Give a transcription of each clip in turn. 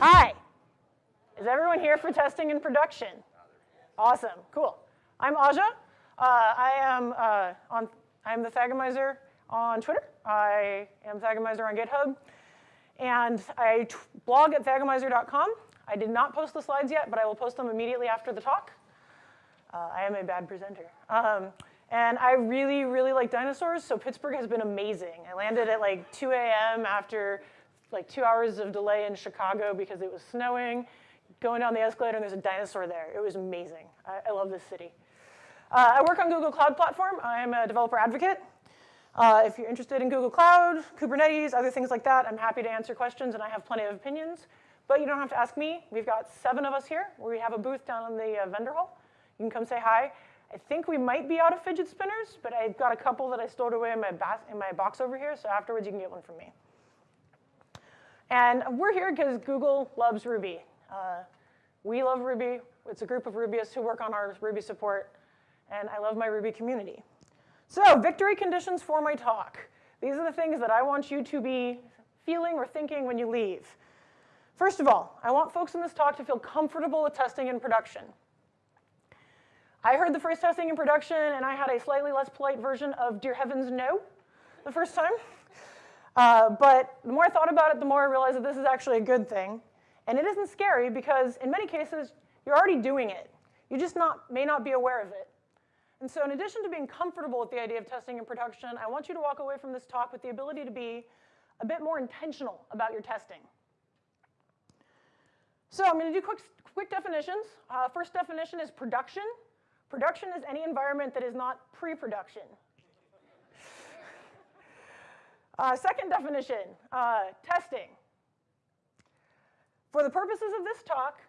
Hi. Is everyone here for testing and production? Awesome, cool. I'm Aja. Uh, I am uh, on. I'm the Thagomizer on Twitter. I am Thagomizer on GitHub, and I blog at thagomizer.com. I did not post the slides yet, but I will post them immediately after the talk. Uh, I am a bad presenter. Um, and I really, really like dinosaurs, so Pittsburgh has been amazing. I landed at like 2 a.m. after like two hours of delay in Chicago because it was snowing, going down the escalator and there's a dinosaur there. It was amazing. I, I love this city. Uh, I work on Google Cloud Platform. I am a developer advocate. Uh, if you're interested in Google Cloud, Kubernetes, other things like that, I'm happy to answer questions and I have plenty of opinions. But you don't have to ask me. We've got seven of us here. We have a booth down in the uh, vendor hall. You can come say hi. I think we might be out of fidget spinners, but I've got a couple that I stored away in my, in my box over here, so afterwards you can get one from me. And we're here because Google loves Ruby. Uh, we love Ruby. It's a group of Rubyists who work on our Ruby support, and I love my Ruby community. So victory conditions for my talk. These are the things that I want you to be feeling or thinking when you leave. First of all, I want folks in this talk to feel comfortable with testing in production. I heard the phrase testing in production, and I had a slightly less polite version of dear heavens no the first time. Uh, but the more I thought about it, the more I realized that this is actually a good thing. And it isn't scary because in many cases, you're already doing it. You just not, may not be aware of it. And so in addition to being comfortable with the idea of testing in production, I want you to walk away from this talk with the ability to be a bit more intentional about your testing. So I'm going to do quick, quick definitions. Uh, first definition is production. Production is any environment that is not pre-production. Uh, second definition, uh, testing. For the purposes of this talk,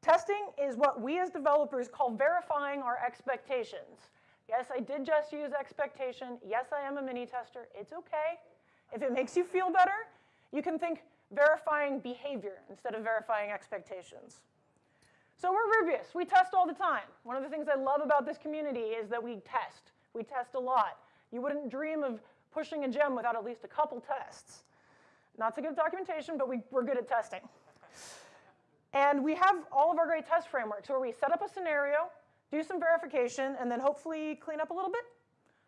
testing is what we as developers call verifying our expectations. Yes, I did just use expectation. Yes, I am a Minitester. It's okay. If it makes you feel better, you can think verifying behavior instead of verifying expectations. So we're Rubyists. We test all the time. One of the things I love about this community is that we test. We test a lot. You wouldn't dream of pushing a gem without at least a couple tests. Not so good at documentation, but we, we're good at testing. And we have all of our great test frameworks where we set up a scenario, do some verification, and then hopefully clean up a little bit,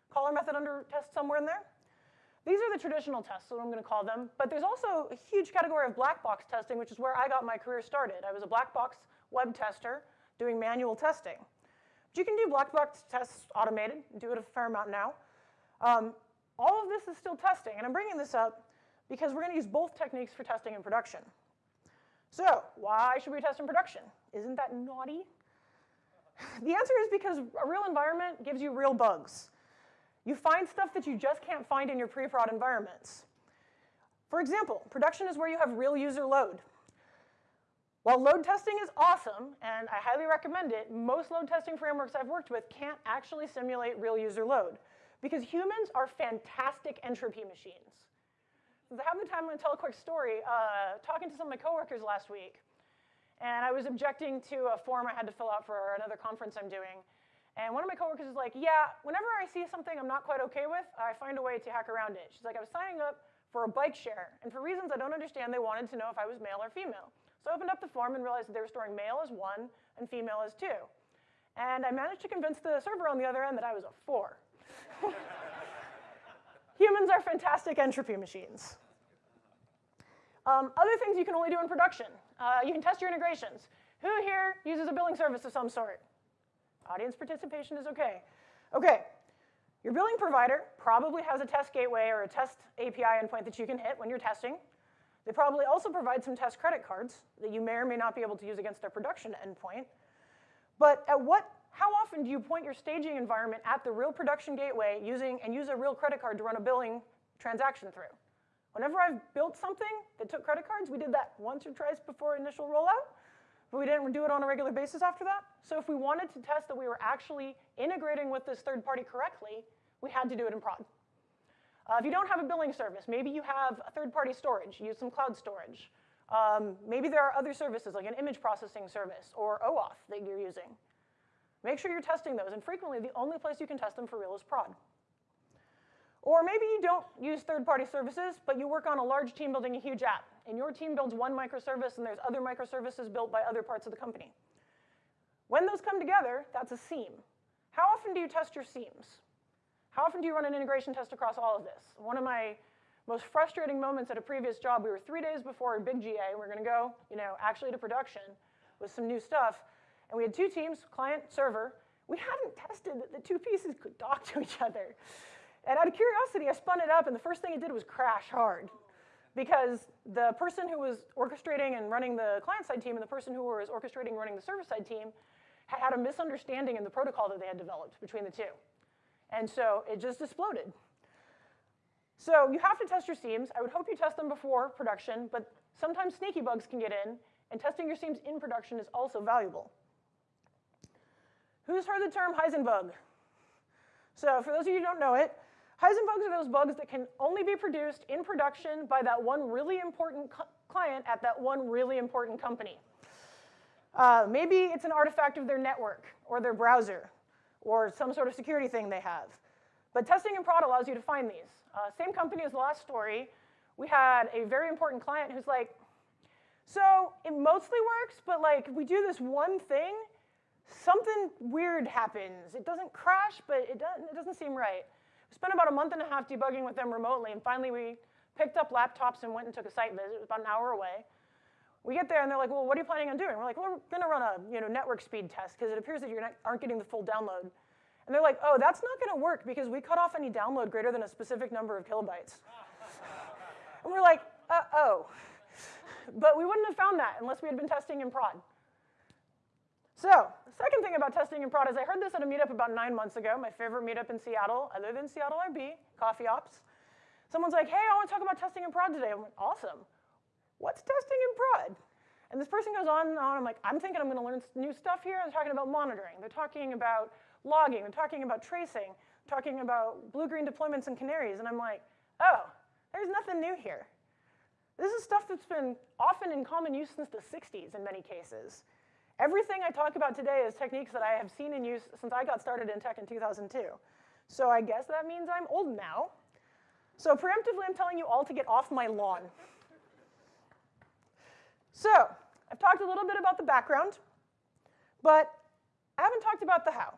call our method under test somewhere in there. These are the traditional tests, what I'm going to call them. But there's also a huge category of black box testing, which is where I got my career started. I was a black box web tester doing manual testing. But you can do black box tests automated, do it a fair amount now. Um, all of this is still testing, and I'm bringing this up because we're going to use both techniques for testing in production. So why should we test in production? Isn't that naughty? The answer is because a real environment gives you real bugs. You find stuff that you just can't find in your pre-prod environments. For example, production is where you have real user load. While load testing is awesome, and I highly recommend it, most load testing frameworks I've worked with can't actually simulate real user load because humans are fantastic entropy machines. I have the time, I'm going to tell a quick story. Uh, talking to some of my coworkers last week, and I was objecting to a form I had to fill out for another conference I'm doing. And one of my coworkers is like, yeah, whenever I see something I'm not quite okay with, I find a way to hack around it. She's like, I was signing up for a bike share, and for reasons I don't understand, they wanted to know if I was male or female. So I opened up the form and realized that they were storing male as one and female as two. And I managed to convince the server on the other end that I was a four. Humans are fantastic entropy machines. Um, other things you can only do in production. Uh, you can test your integrations. Who here uses a billing service of some sort? Audience participation is okay. Okay, your billing provider probably has a test gateway or a test API endpoint that you can hit when you're testing. They probably also provide some test credit cards that you may or may not be able to use against their production endpoint. But at what, how often do you point your staging environment at the real production gateway using, and use a real credit card to run a billing transaction through? Whenever I've built something that took credit cards, we did that once or twice before initial rollout, but we didn't do it on a regular basis after that. So if we wanted to test that we were actually integrating with this third party correctly, we had to do it in prod. Uh, if you don't have a billing service, maybe you have a third-party storage, use some cloud storage. Um, maybe there are other services like an image processing service or OAuth that you're using. Make sure you're testing those, and frequently the only place you can test them for real is prod. Or maybe you don't use third-party services, but you work on a large team building a huge app, and your team builds one microservice and there's other microservices built by other parts of the company. When those come together, that's a seam. How often do you test your seams? How often do you run an integration test across all of this? One of my most frustrating moments at a previous job, we were three days before a big GA, we we're gonna go, you know, actually to production with some new stuff, and we had two teams, client, server. We hadn't tested that the two pieces could talk to each other. And out of curiosity, I spun it up, and the first thing it did was crash hard. Because the person who was orchestrating and running the client-side team and the person who was orchestrating and running the server-side team had had a misunderstanding in the protocol that they had developed between the two. And so it just exploded. So you have to test your seams. I would hope you test them before production, but sometimes sneaky bugs can get in, and testing your seams in production is also valuable. Who's heard the term Heisenbug? So for those of you who don't know it, Heisenbugs are those bugs that can only be produced in production by that one really important client at that one really important company. Uh, maybe it's an artifact of their network or their browser or some sort of security thing they have. But testing in prod allows you to find these. Uh, same company as the last story, we had a very important client who's like, so it mostly works, but like we do this one thing, something weird happens. It doesn't crash, but it doesn't, it doesn't seem right. We spent about a month and a half debugging with them remotely, and finally we picked up laptops and went and took a site visit. It was about an hour away. We get there and they're like, well, what are you planning on doing? We're like, well, we're gonna run a you know, network speed test because it appears that you aren't getting the full download. And they're like, oh, that's not gonna work because we cut off any download greater than a specific number of kilobytes. and we're like, uh-oh. But we wouldn't have found that unless we had been testing in prod. So the second thing about testing in prod is I heard this at a meetup about nine months ago, my favorite meetup in Seattle, other than Seattle.rb, Coffee Ops. Someone's like, hey, I want to talk about testing in prod today. I'm like, awesome. What's testing in prod? And this person goes on and on. I'm like, I'm thinking I'm going to learn new stuff here. They're talking about monitoring. They're talking about logging. They're talking about tracing. They're talking about blue-green deployments and canaries. And I'm like, oh, there's nothing new here. This is stuff that's been often in common use since the 60s in many cases. Everything I talk about today is techniques that I have seen in use since I got started in tech in 2002. So I guess that means I'm old now. So preemptively, I'm telling you all to get off my lawn. So I've talked a little bit about the background, but I haven't talked about the how.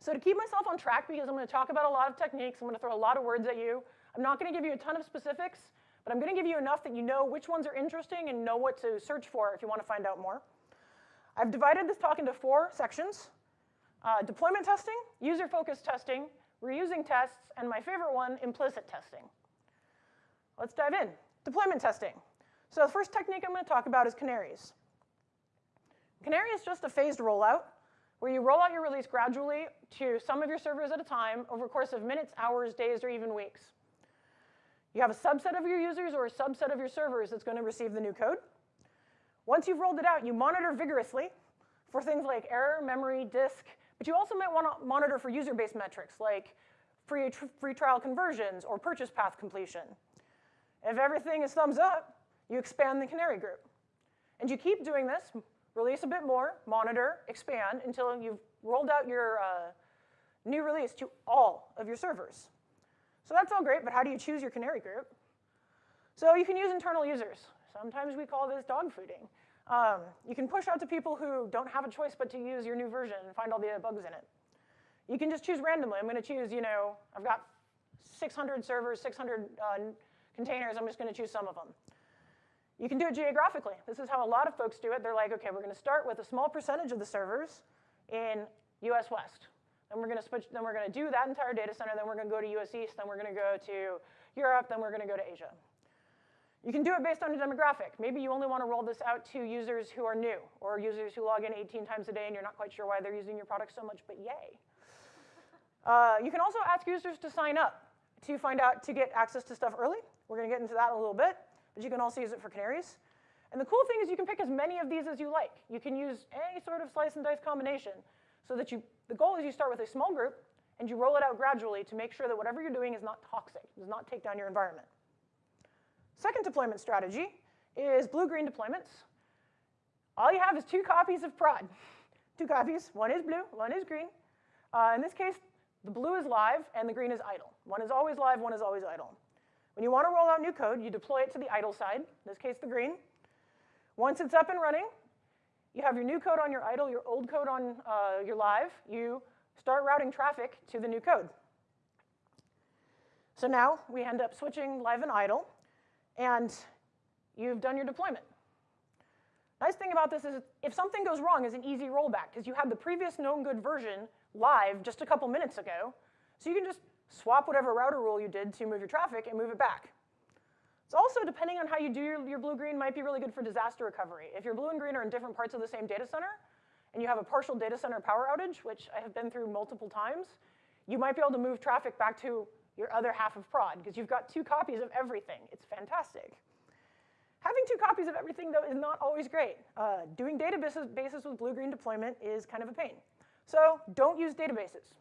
So to keep myself on track, because I'm going to talk about a lot of techniques, I'm going to throw a lot of words at you. I'm not going to give you a ton of specifics, but I'm going to give you enough that you know which ones are interesting and know what to search for if you want to find out more. I've divided this talk into four sections. Uh, deployment testing, user-focused testing, reusing tests, and my favorite one, implicit testing. Let's dive in. Deployment testing. So the first technique I'm going to talk about is canaries. Canary is just a phased rollout where you roll out your release gradually to some of your servers at a time over a course of minutes, hours, days, or even weeks. You have a subset of your users or a subset of your servers that's going to receive the new code. Once you've rolled it out, you monitor vigorously for things like error, memory, disk, but you also might want to monitor for user-based metrics like free, free trial conversions or purchase path completion. If everything is thumbs up, you expand the canary group. And you keep doing this, release a bit more, monitor, expand, until you've rolled out your uh, new release to all of your servers. So that's all great, but how do you choose your canary group? So you can use internal users. Sometimes we call this dog fooding. Um, you can push out to people who don't have a choice but to use your new version and find all the bugs in it. You can just choose randomly. I'm going to choose, you know, I've got 600 servers, 600 uh, containers. I'm just going to choose some of them. You can do it geographically. This is how a lot of folks do it. They're like, okay, we're going to start with a small percentage of the servers in US West. Then we're going to switch, then we're going to do that entire data center, then we're going to go to US East, then we're going to go to Europe, then we're going to go to Asia. You can do it based on a demographic. Maybe you only want to roll this out to users who are new or users who log in 18 times a day and you're not quite sure why they're using your product so much, but yay. Uh, you can also ask users to sign up to find out to get access to stuff early. We're going to get into that in a little bit, but you can also use it for canaries. And the cool thing is you can pick as many of these as you like. You can use any sort of slice and dice combination so that you, the goal is you start with a small group and you roll it out gradually to make sure that whatever you're doing is not toxic, does not take down your environment. Second deployment strategy is blue-green deployments. All you have is two copies of prod. Two copies, one is blue, one is green. Uh, in this case, the blue is live and the green is idle. One is always live, one is always idle. When you want to roll out new code, you deploy it to the idle side, in this case the green. Once it's up and running, you have your new code on your idle, your old code on uh, your live. You start routing traffic to the new code. So now we end up switching live and idle, and you've done your deployment. Nice thing about this is if something goes wrong, it's an easy rollback because you had the previous known good version live just a couple minutes ago. So you can just swap whatever router rule you did to move your traffic and move it back. It's also, depending on how you do your, your blue-green, might be really good for disaster recovery. If your blue and green are in different parts of the same data center, and you have a partial data center power outage, which I have been through multiple times, you might be able to move traffic back to your other half of prod, because you've got two copies of everything. It's fantastic. Having two copies of everything, though, is not always great. Uh, doing databases with blue-green deployment is kind of a pain. So don't use databases.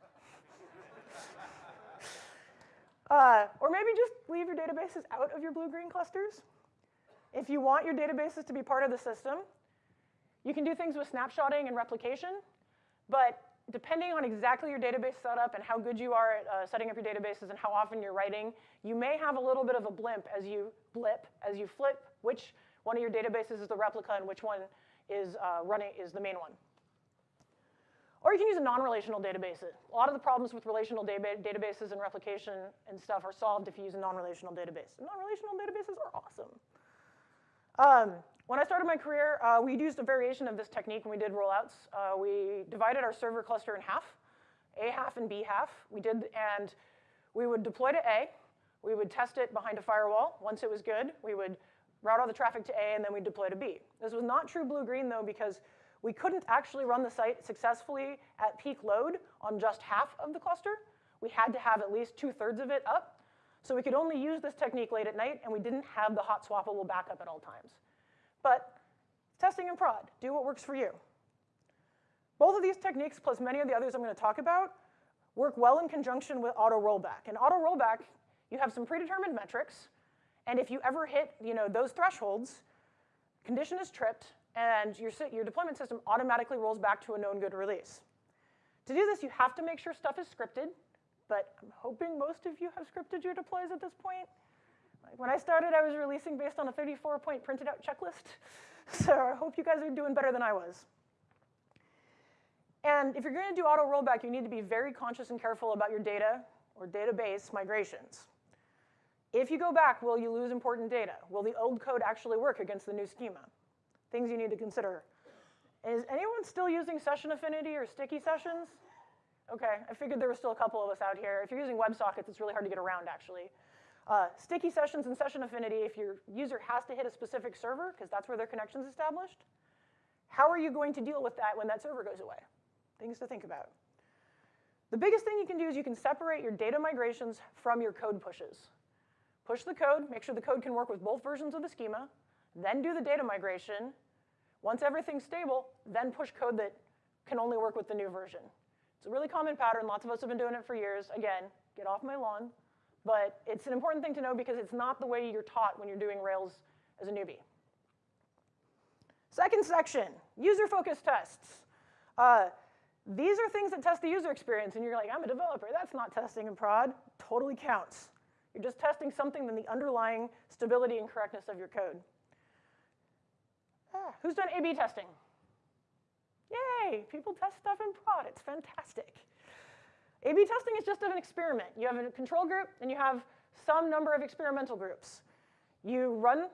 uh, or maybe just leave your databases out of your blue-green clusters. If you want your databases to be part of the system, you can do things with snapshotting and replication, but depending on exactly your database setup and how good you are at uh, setting up your databases and how often you're writing, you may have a little bit of a blimp as you blip, as you flip which one of your databases is the replica and which one is uh, running is the main one. Or you can use a non-relational database. A lot of the problems with relational databases and replication and stuff are solved if you use a non-relational database. Non-relational databases are awesome. Um, when I started my career, uh, we used a variation of this technique when we did rollouts. Uh, we divided our server cluster in half, A half and B half. We did, and we would deploy to A. We would test it behind a firewall. Once it was good, we would route all the traffic to A, and then we'd deploy to B. This was not true blue-green, though, because we couldn't actually run the site successfully at peak load on just half of the cluster. We had to have at least two-thirds of it up. So we could only use this technique late at night, and we didn't have the hot swappable backup at all times. But testing and prod, do what works for you. Both of these techniques, plus many of the others I'm going to talk about, work well in conjunction with auto rollback. And auto rollback, you have some predetermined metrics, and if you ever hit you know, those thresholds, condition is tripped, and your, your deployment system automatically rolls back to a known good release. To do this, you have to make sure stuff is scripted, but I'm hoping most of you have scripted your deploys at this point. When I started, I was releasing based on a 34-point printed out checklist. So I hope you guys are doing better than I was. And if you're going to do auto rollback, you need to be very conscious and careful about your data or database migrations. If you go back, will you lose important data? Will the old code actually work against the new schema? Things you need to consider. Is anyone still using session affinity or sticky sessions? Okay, I figured there were still a couple of us out here. If you're using WebSockets, it's really hard to get around, actually. Uh, sticky sessions and session affinity, if your user has to hit a specific server, because that's where their connection's established, how are you going to deal with that when that server goes away? Things to think about. The biggest thing you can do is you can separate your data migrations from your code pushes. Push the code, make sure the code can work with both versions of the schema, then do the data migration. Once everything's stable, then push code that can only work with the new version. It's a really common pattern. Lots of us have been doing it for years. Again, get off my lawn. But it's an important thing to know because it's not the way you're taught when you're doing Rails as a newbie. Second section, user-focused tests. Uh, these are things that test the user experience, and you're like, I'm a developer. That's not testing in prod. Totally counts. You're just testing something than the underlying stability and correctness of your code. Ah, who's done A-B testing? Yay, people test stuff in prod. It's fantastic. A-B testing is just an experiment. You have a control group, and you have some number of experimental groups. You run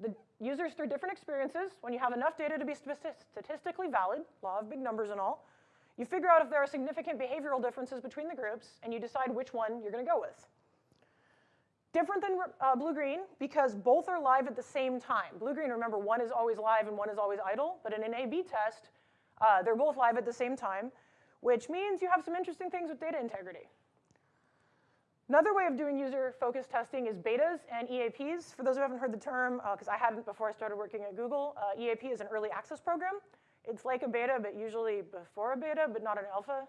the users through different experiences. When you have enough data to be statistically valid, law of big numbers and all, you figure out if there are significant behavioral differences between the groups, and you decide which one you're going to go with. Different than uh, blue-green because both are live at the same time. Blue-green, remember, one is always live and one is always idle, but in an A-B test, uh, they're both live at the same time, which means you have some interesting things with data integrity. Another way of doing user-focused testing is betas and EAPs. For those who haven't heard the term, because uh, I hadn't before I started working at Google, uh, EAP is an early access program. It's like a beta, but usually before a beta, but not an alpha.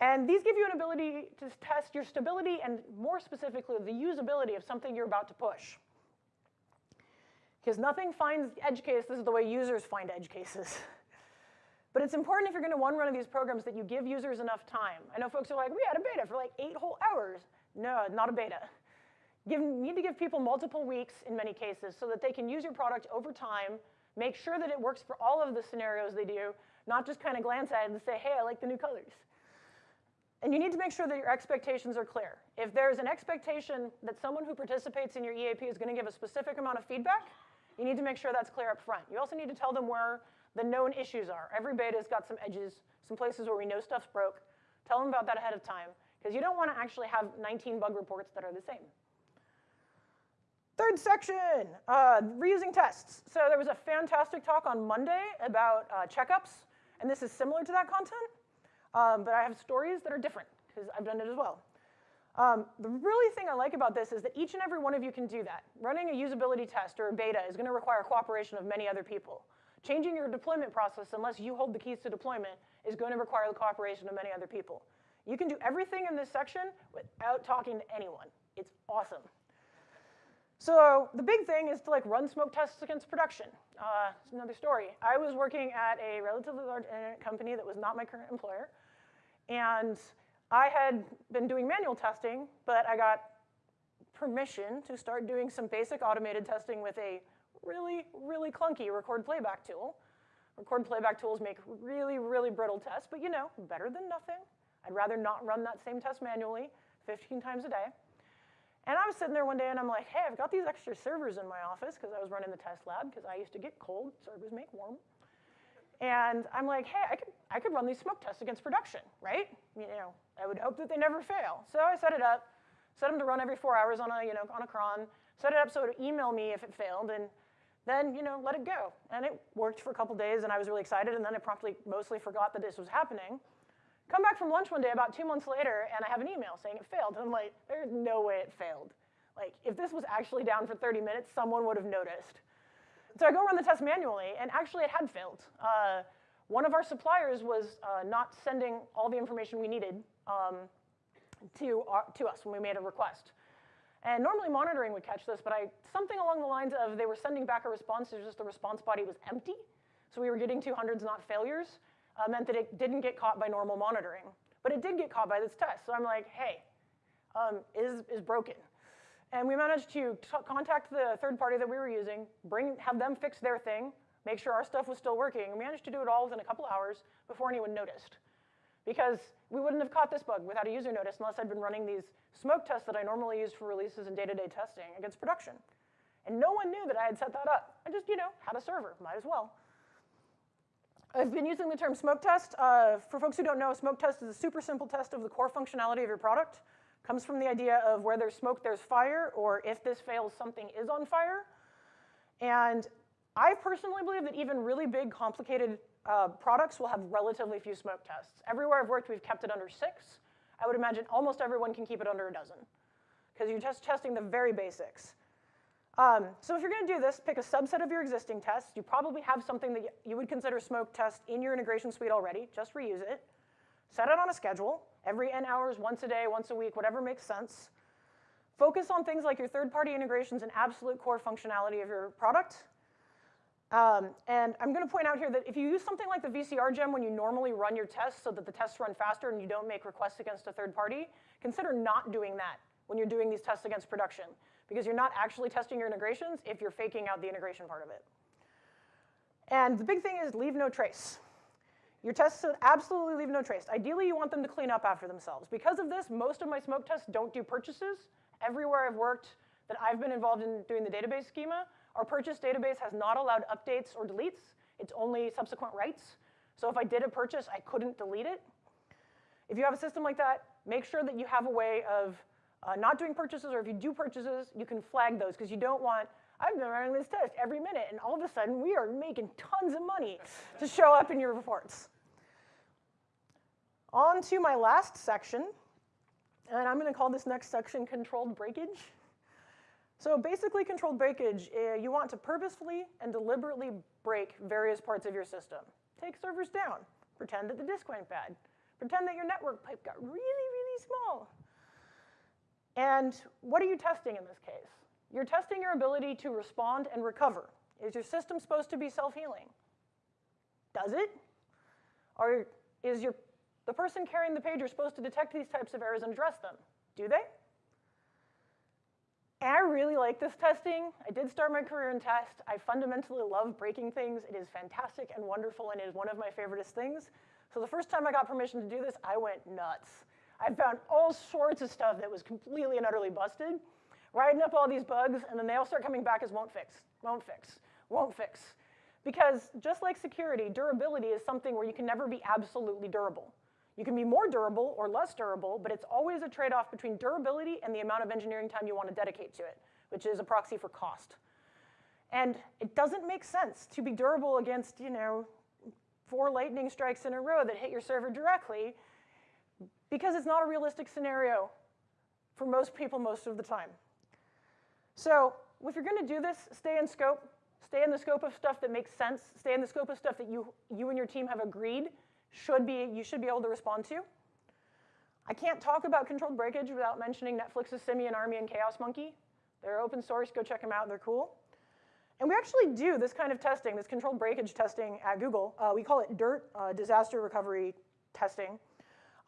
And these give you an ability to test your stability and more specifically the usability of something you're about to push. Because nothing finds edge cases this is the way users find edge cases. but it's important if you're going to one run of these programs that you give users enough time. I know folks are like, we had a beta for like eight whole hours. No, not a beta. Give, need to give people multiple weeks in many cases so that they can use your product over time, make sure that it works for all of the scenarios they do, not just kind of glance at it and say, hey, I like the new colors. And you need to make sure that your expectations are clear. If there's an expectation that someone who participates in your EAP is going to give a specific amount of feedback, you need to make sure that's clear up front. You also need to tell them where the known issues are. Every beta's got some edges, some places where we know stuff's broke. Tell them about that ahead of time, because you don't want to actually have 19 bug reports that are the same. Third section, uh, reusing tests. So there was a fantastic talk on Monday about uh, checkups, and this is similar to that content, um, but I have stories that are different, because I've done it as well. Um, the really thing I like about this is that each and every one of you can do that. Running a usability test or a beta is going to require cooperation of many other people. Changing your deployment process, unless you hold the keys to deployment, is going to require the cooperation of many other people. You can do everything in this section without talking to anyone. It's awesome. So the big thing is to like run smoke tests against production. Uh, it's another story. I was working at a relatively large internet company that was not my current employer, and I had been doing manual testing, but I got permission to start doing some basic automated testing with a really, really clunky record playback tool. Record playback tools make really, really brittle tests, but you know, better than nothing. I'd rather not run that same test manually 15 times a day. And I was sitting there one day and I'm like, hey, I've got these extra servers in my office because I was running the test lab because I used to get cold, servers make warm. And I'm like, hey, I could, I could run these smoke tests against production, right? You know, I would hope that they never fail. So I set it up, set them to run every four hours on a, you know, on a cron, set it up so it would email me if it failed, and then, you know, let it go. And it worked for a couple days and I was really excited, and then I promptly mostly forgot that this was happening. Come back from lunch one day about two months later, and I have an email saying it failed. And I'm like, there's no way it failed. Like, if this was actually down for 30 minutes, someone would have noticed. So I go run the test manually, and actually it had failed. Uh, one of our suppliers was uh, not sending all the information we needed um, to, our, to us when we made a request. And normally monitoring would catch this, but I, something along the lines of they were sending back a response, it's just the response body was empty. So we were getting 200s, not failures uh, meant that it didn't get caught by normal monitoring. But it did get caught by this test. So I'm like, hey, um, is, is broken. And we managed to contact the third party that we were using, bring, have them fix their thing, make sure our stuff was still working. We managed to do it all within a couple hours before anyone noticed. Because we wouldn't have caught this bug without a user notice unless I'd been running these smoke tests that I normally use for releases and day-to-day -day testing against production. And no one knew that I had set that up. I just, you know, had a server, might as well. I've been using the term smoke test. Uh, for folks who don't know, smoke test is a super simple test of the core functionality of your product. Comes from the idea of where there's smoke, there's fire, or if this fails, something is on fire. And I personally believe that even really big, complicated uh, products will have relatively few smoke tests. Everywhere I've worked, we've kept it under six. I would imagine almost everyone can keep it under a dozen because you're just testing the very basics. Um, so if you're going to do this, pick a subset of your existing tests. You probably have something that you would consider smoke test in your integration suite already. Just reuse it. Set it on a schedule, every n hours, once a day, once a week, whatever makes sense. Focus on things like your third-party integrations and absolute core functionality of your product. Um, and I'm going to point out here that if you use something like the VCR gem when you normally run your tests so that the tests run faster and you don't make requests against a third party, consider not doing that when you're doing these tests against production because you're not actually testing your integrations if you're faking out the integration part of it. And the big thing is leave no trace. Your tests absolutely leave no trace. Ideally, you want them to clean up after themselves. Because of this, most of my smoke tests don't do purchases. Everywhere I've worked that I've been involved in doing the database schema, our purchase database has not allowed updates or deletes. It's only subsequent writes. So if I did a purchase, I couldn't delete it. If you have a system like that, make sure that you have a way of uh, not doing purchases, or if you do purchases, you can flag those because you don't want, I've been running this test every minute, and all of a sudden we are making tons of money to show up in your reports. On to my last section, and I'm going to call this next section controlled breakage. So basically controlled breakage, uh, you want to purposefully and deliberately break various parts of your system. Take servers down. Pretend that the disk went bad. Pretend that your network pipe got really, really small. And what are you testing in this case? You're testing your ability to respond and recover. Is your system supposed to be self-healing? Does it? Or is your, the person carrying the pager supposed to detect these types of errors and address them? Do they? And I really like this testing. I did start my career in test. I fundamentally love breaking things. It is fantastic and wonderful, and it is one of my favoriteest things. So the first time I got permission to do this, I went nuts. I found all sorts of stuff that was completely and utterly busted, writing up all these bugs, and then they all start coming back as won't fix, won't fix, won't fix. Because just like security, durability is something where you can never be absolutely durable. You can be more durable or less durable, but it's always a trade-off between durability and the amount of engineering time you want to dedicate to it, which is a proxy for cost. And it doesn't make sense to be durable against, you know, four lightning strikes in a row that hit your server directly because it's not a realistic scenario for most people most of the time. So if you're going to do this, stay in scope. Stay in the scope of stuff that makes sense. Stay in the scope of stuff that you, you and your team have agreed should be, you should be able to respond to. I can't talk about controlled breakage without mentioning Netflix's Simian Army and Chaos Monkey. They're open source, go check them out, they're cool. And we actually do this kind of testing, this controlled breakage testing at Google. Uh, we call it DIRT, uh, disaster recovery testing.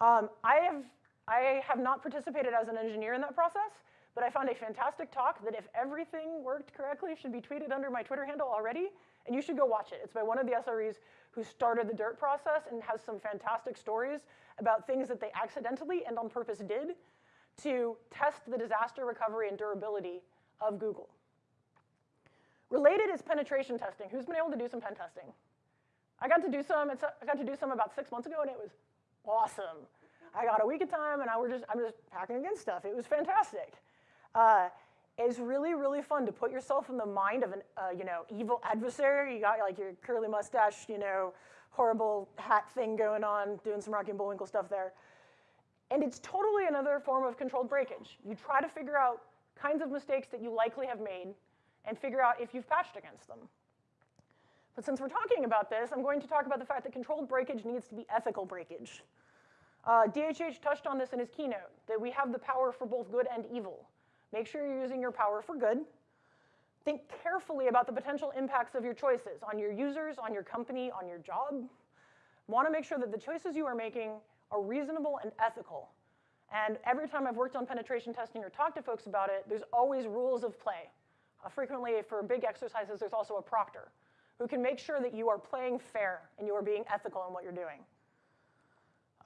Um, I, have, I have not participated as an engineer in that process, but I found a fantastic talk that if everything worked correctly should be tweeted under my Twitter handle already, and you should go watch it. It's by one of the SREs who started the DIRT process and has some fantastic stories about things that they accidentally and on purpose did to test the disaster recovery and durability of Google. Related is penetration testing. Who's been able to do some pen testing? I got to do some, I got to do some about six months ago and it was awesome. I got a week of time and I were just, I'm just hacking against stuff. It was fantastic. Uh, it's really, really fun to put yourself in the mind of an, uh, you know, evil adversary. You got like your curly mustache, you know, horrible hat thing going on, doing some Rocky and Bullwinkle stuff there. And it's totally another form of controlled breakage. You try to figure out kinds of mistakes that you likely have made and figure out if you've patched against them. But since we're talking about this, I'm going to talk about the fact that controlled breakage needs to be ethical breakage. Uh, DHH touched on this in his keynote, that we have the power for both good and evil. Make sure you're using your power for good. Think carefully about the potential impacts of your choices on your users, on your company, on your job. Want to make sure that the choices you are making are reasonable and ethical. And every time I've worked on penetration testing or talked to folks about it, there's always rules of play. Uh, frequently, for big exercises, there's also a proctor who can make sure that you are playing fair and you are being ethical in what you're doing.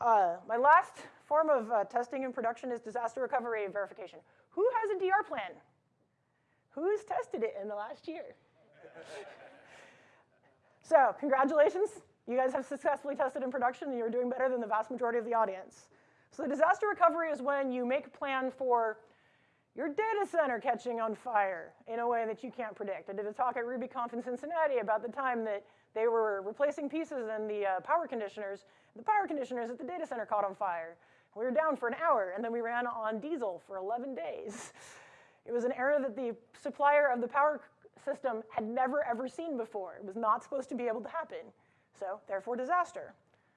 Uh, my last form of uh, testing in production is disaster recovery and verification. Who has a DR plan? Who's tested it in the last year? so congratulations. You guys have successfully tested in production and you're doing better than the vast majority of the audience. So the disaster recovery is when you make a plan for your data center catching on fire in a way that you can't predict. I did a talk at RubyConf in Cincinnati about the time that they were replacing pieces in the uh, power conditioners. The power conditioners at the data center caught on fire. We were down for an hour, and then we ran on diesel for 11 days. It was an error that the supplier of the power system had never, ever seen before. It was not supposed to be able to happen. So, therefore, disaster.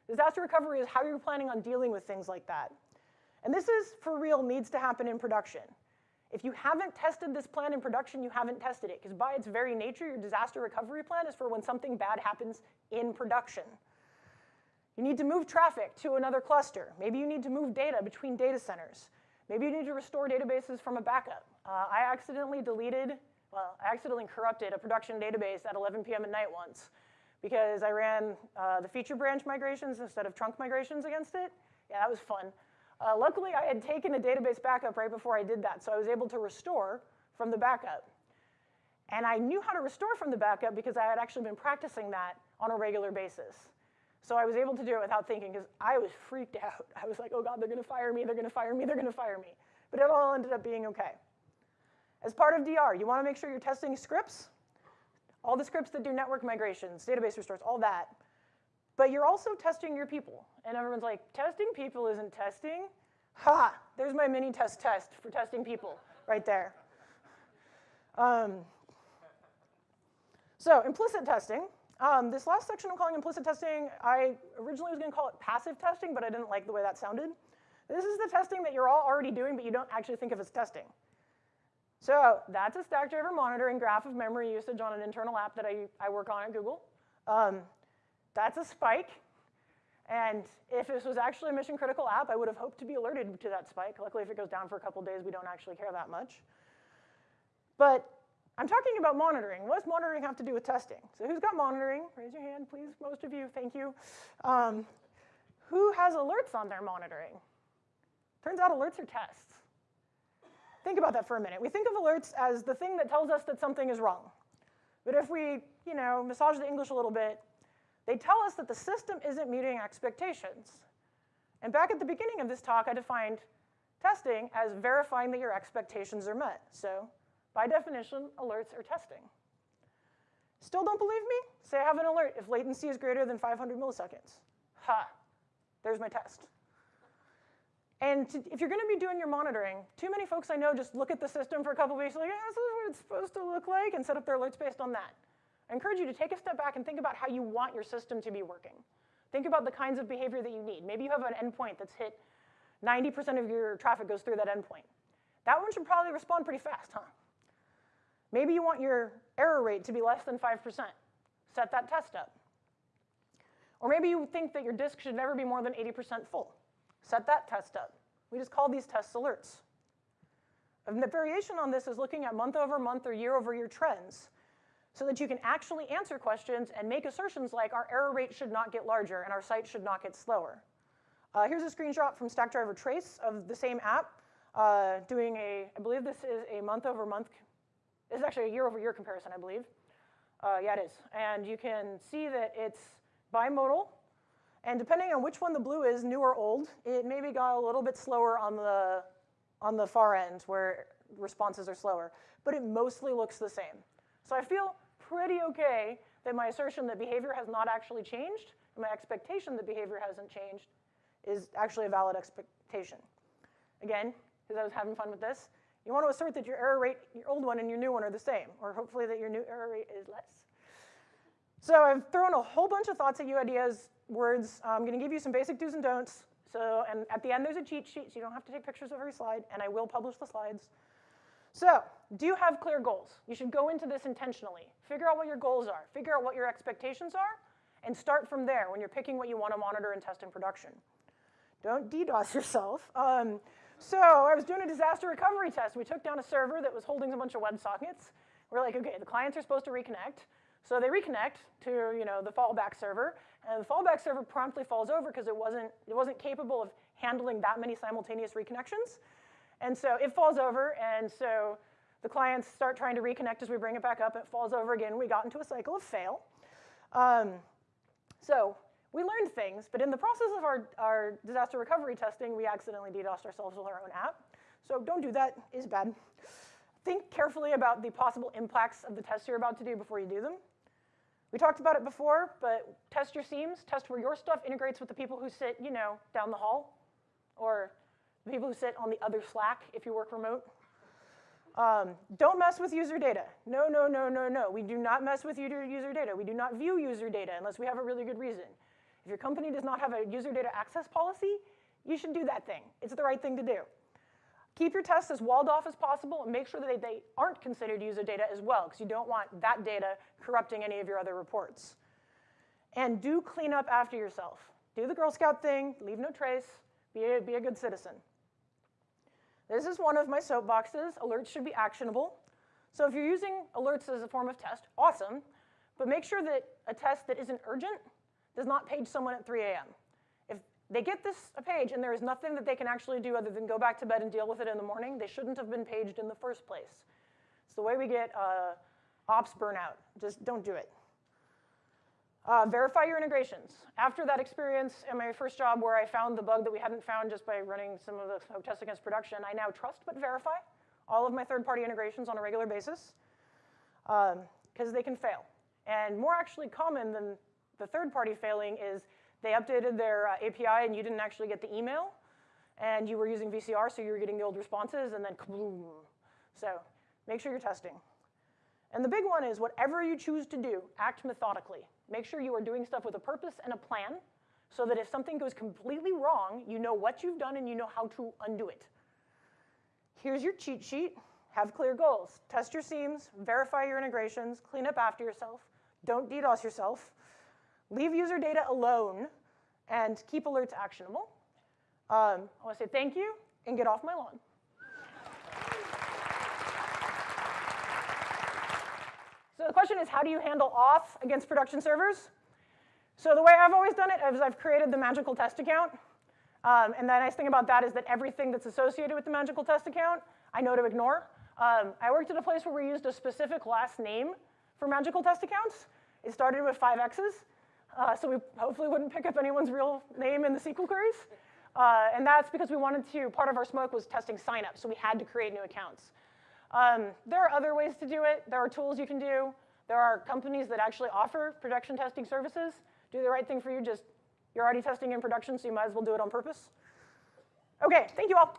Disaster recovery is how you're planning on dealing with things like that. And this is, for real, needs to happen in production. If you haven't tested this plan in production, you haven't tested it, because by its very nature, your disaster recovery plan is for when something bad happens in production. You need to move traffic to another cluster. Maybe you need to move data between data centers. Maybe you need to restore databases from a backup. Uh, I accidentally deleted, well, I accidentally corrupted a production database at 11 p.m. at night once because I ran uh, the feature branch migrations instead of trunk migrations against it. Yeah, that was fun. Uh, luckily, I had taken a database backup right before I did that, so I was able to restore from the backup. And I knew how to restore from the backup because I had actually been practicing that on a regular basis. So I was able to do it without thinking because I was freaked out. I was like, oh God, they're going to fire me, they're going to fire me, they're going to fire me. But it all ended up being okay. As part of DR, you want to make sure you're testing scripts, all the scripts that do network migrations, database restores, all that. But you're also testing your people. And everyone's like, testing people isn't testing? Ha, there's my Minitest test for testing people right there. Um, so implicit testing. Um, this last section I'm calling implicit testing, I originally was going to call it passive testing, but I didn't like the way that sounded. This is the testing that you're all already doing, but you don't actually think of as testing. So that's a Stackdriver monitoring graph of memory usage on an internal app that I, I work on at Google. Um, that's a spike. And if this was actually a mission critical app, I would have hoped to be alerted to that spike. Luckily, if it goes down for a couple days, we don't actually care that much. But I'm talking about monitoring. What does monitoring have to do with testing? So who's got monitoring? Raise your hand, please. Most of you, thank you. Um, who has alerts on their monitoring? Turns out alerts are tests. Think about that for a minute. We think of alerts as the thing that tells us that something is wrong. But if we, you know, massage the English a little bit, they tell us that the system isn't meeting expectations. And back at the beginning of this talk, I defined testing as verifying that your expectations are met. So by definition, alerts are testing. Still don't believe me? Say I have an alert if latency is greater than 500 milliseconds. Ha, there's my test. And to, if you're going to be doing your monitoring, too many folks I know just look at the system for a couple weeks, like, yeah, this is what it's supposed to look like, and set up their alerts based on that. I encourage you to take a step back and think about how you want your system to be working. Think about the kinds of behavior that you need. Maybe you have an endpoint that's hit 90% of your traffic goes through that endpoint. That one should probably respond pretty fast, huh? Maybe you want your error rate to be less than 5%. Set that test up. Or maybe you think that your disk should never be more than 80% full. Set that test up. We just call these tests alerts. And the variation on this is looking at month over month or year over year trends so that you can actually answer questions and make assertions like our error rate should not get larger and our site should not get slower. Uh, here's a screenshot from Stackdriver Trace of the same app uh, doing a, I believe this is a month over month, this is actually a year over year comparison, I believe. Uh, yeah, it is. And you can see that it's bimodal and depending on which one the blue is, new or old, it maybe got a little bit slower on the, on the far end where responses are slower, but it mostly looks the same. So I feel pretty okay that my assertion that behavior has not actually changed, and my expectation that behavior hasn't changed, is actually a valid expectation. Again, because I was having fun with this, you want to assert that your error rate, your old one and your new one are the same, or hopefully that your new error rate is less. So I've thrown a whole bunch of thoughts at you, ideas, words. I'm going to give you some basic do's and don'ts. So, and at the end there's a cheat sheet, so you don't have to take pictures of every slide, and I will publish the slides. So, do you have clear goals? You should go into this intentionally. Figure out what your goals are. Figure out what your expectations are, and start from there when you're picking what you want to monitor and test in production. Don't DDoS yourself. Um, so I was doing a disaster recovery test. We took down a server that was holding a bunch of WebSockets. We're like, okay, the clients are supposed to reconnect. So they reconnect to you know, the fallback server, and the fallback server promptly falls over because it wasn't, it wasn't capable of handling that many simultaneous reconnections. And so it falls over, and so the clients start trying to reconnect as we bring it back up. It falls over again. We got into a cycle of fail. Um, so we learned things, but in the process of our, our disaster recovery testing, we accidentally DDoSed ourselves with our own app. So don't do that, is bad. Think carefully about the possible impacts of the tests you're about to do before you do them. We talked about it before, but test your seams, test where your stuff integrates with the people who sit, you know, down the hall, or the people who sit on the other Slack if you work remote. Um, don't mess with user data. No, no, no, no, no. We do not mess with user data. We do not view user data unless we have a really good reason. If your company does not have a user data access policy, you should do that thing. It's the right thing to do. Keep your tests as walled off as possible and make sure that they, aren't considered user data as well because you don't want that data corrupting any of your other reports. And do clean up after yourself. Do the Girl Scout thing, leave no trace, be a, be a good citizen. This is one of my soapboxes. Alerts should be actionable. So if you're using alerts as a form of test, awesome. But make sure that a test that isn't urgent does not page someone at 3 a.m If they get this page and there is nothing that they can actually do other than go back to bed and deal with it in the morning, they shouldn't have been paged in the first place. It's the way we get uh, ops burnout. Just don't do it. Uh, verify your integrations. After that experience in my first job where I found the bug that we hadn't found just by running some of the tests against production, I now trust but verify all of my third-party integrations on a regular basis because um, they can fail. And more actually common than the third-party failing is they updated their uh, API and you didn't actually get the email, and you were using VCR, so you were getting the old responses, and then. So make sure you're testing. And the big one is whatever you choose to do, act methodically. Make sure you are doing stuff with a purpose and a plan so that if something goes completely wrong, you know what you've done and you know how to undo it. Here's your cheat sheet. Have clear goals. Test your seams, verify your integrations, clean up after yourself, don't DDoS yourself, leave user data alone, and keep alerts actionable. Um, I want to say thank you and get off my lawn. So the question is, how do you handle auth against production servers? So the way I've always done it is I've created the magical test account. Um, and the nice thing about that is that everything that's associated with the magical test account, I know to ignore. Um, I worked at a place where we used a specific last name for magical test accounts. It started with five X's, uh, so we hopefully wouldn't pick up anyone's real name in the SQL queries. Uh, and that's because we wanted to, part of our smoke was testing signups, so we had to create new accounts. Um, there are other ways to do it. There are tools you can do. There are companies that actually offer production testing services. Do the right thing for you, just you're already testing in production, so you might as well do it on purpose. Okay, thank you all.